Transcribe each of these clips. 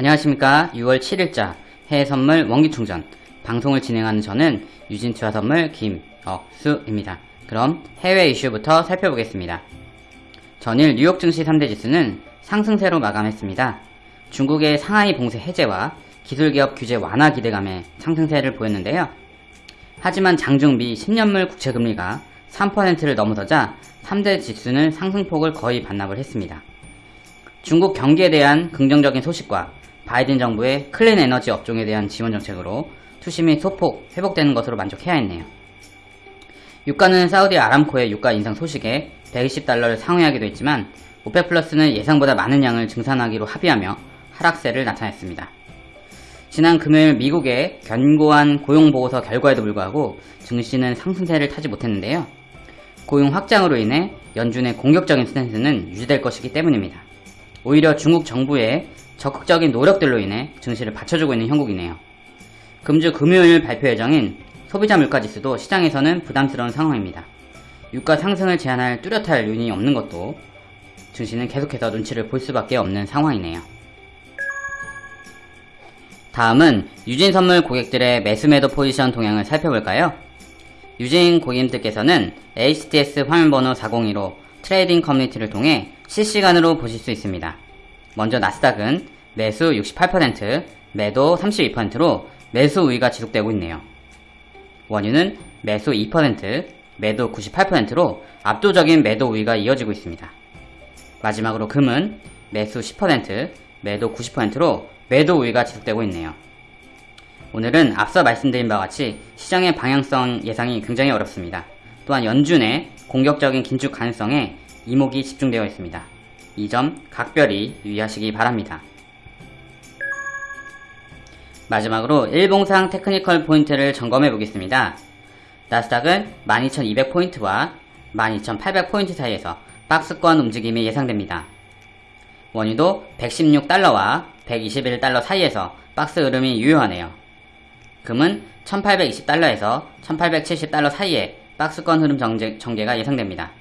안녕하십니까 6월 7일자 해외 선물 원기 충전 방송을 진행하는 저는 유진 투자 선물 김억수입니다. 그럼 해외 이슈부터 살펴보겠습니다. 전일 뉴욕 증시 3대 지수는 상승세로 마감했습니다. 중국의 상하이 봉쇄 해제와 기술기업 규제 완화 기대감에 상승세를 보였는데요. 하지만 장중미 10년물 국채금리가 3%를 넘어서자 3대 지수는 상승폭을 거의 반납을 했습니다. 중국 경기에 대한 긍정적인 소식과 바이든 정부의 clean 에너지 업종에 대한 지원 정책으로 투심이 소폭 회복되는 것으로 만족해야 했네요. 유가는 사우디 아람코의 유가 인상 소식에 120달러를 상회하기도 했지만 OPEC 플러스는 예상보다 많은 양을 증산하기로 합의하며 하락세를 나타냈습니다. 지난 금요일 미국의 견고한 고용보고서 결과에도 불구하고 증시는 상승세를 타지 못했는데요. 고용 확장으로 인해 연준의 공격적인 스탠스는 유지될 것이기 때문입니다. 오히려 중국 정부의 적극적인 노력들로 인해 증시를 받쳐주고 있는 형국이네요. 금주 금요일 발표 예정인 소비자 물가지수도 시장에서는 부담스러운 상황입니다. 유가 상승을 제한할 뚜렷할 요인이 없는 것도 증시는 계속해서 눈치를 볼 수밖에 없는 상황이네요. 다음은 유진 선물 고객들의 매수매도 포지션 동향을 살펴볼까요? 유진 고객님들께서는 HTS 화면번호 402로 trading 커뮤니티를 통해 실시간으로 보실 수 있습니다. 먼저 나스닥은 매수 68%, 매도 32%로 매수 우위가 지속되고 있네요. 원유는 매수 2%, 매도 98%로 압도적인 매도 우위가 이어지고 있습니다. 마지막으로 금은 매수 10%, 매도 90%로 매도 우위가 지속되고 있네요. 오늘은 앞서 말씀드린 바와 같이 시장의 방향성 예상이 굉장히 어렵습니다. 또한 연준의 공격적인 긴축 가능성에 이목이 집중되어 있습니다. 이 점 각별히 유의하시기 바랍니다. 마지막으로 일봉상 technical 포인트를 점검해 보겠습니다. 나스닥은 12,200포인트와 12,800포인트 사이에서 박스권 움직임이 예상됩니다. 원유도 116달러와 121달러 사이에서 박스 흐름이 유효하네요. 금은 1820달러에서 1870달러 사이에 박스권 흐름 정제, 전개가 예상됩니다.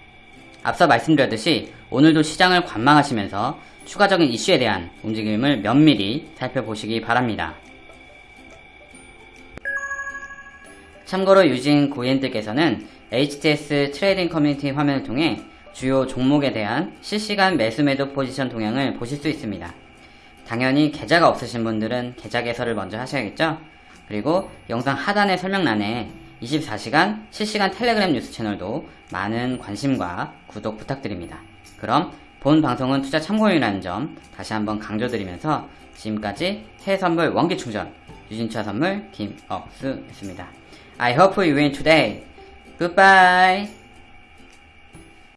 앞서 말씀드렸듯이 오늘도 시장을 관망하시면서 추가적인 이슈에 대한 움직임을 면밀히 살펴보시기 바랍니다. 참고로 유진 고객님들께서는 HTS trading 커뮤니티 화면을 통해 주요 종목에 대한 실시간 매수 매도 포지션 동향을 보실 수 있습니다. 당연히 계좌가 없으신 분들은 계좌 개설을 먼저 하셔야겠죠? 그리고 영상 하단의 설명란에 24시간 실시간 텔레그램 뉴스 채널도 많은 관심과 구독 부탁드립니다. 그럼 본 방송은 투자 참고용이라는 점 다시 한번 강조드리면서 지금까지 해선물 원기 충전 유진차 선물 김억수였습니다. I hope you win today. Goodbye.